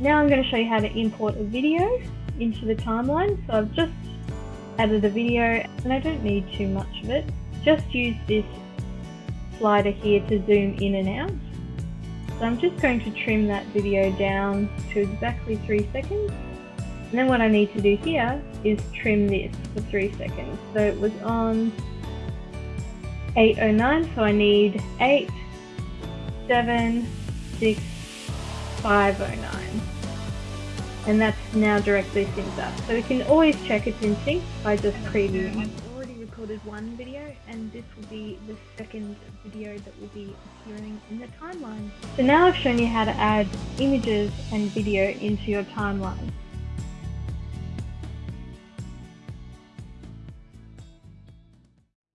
now I'm going to show you how to import a video into the timeline. So I've just added a video and I don't need too much of it. Just use this slider here to zoom in and out. So I'm just going to trim that video down to exactly 3 seconds. And then what I need to do here is trim this for 3 seconds. So it was on 8.09, so I need 8, 7, 6, 509 and that's now directly synced up. So we can always check it's in sync by just previewing. I've already recorded one video and this will be the second video that will be appearing in the timeline. So now I've shown you how to add images and video into your timeline.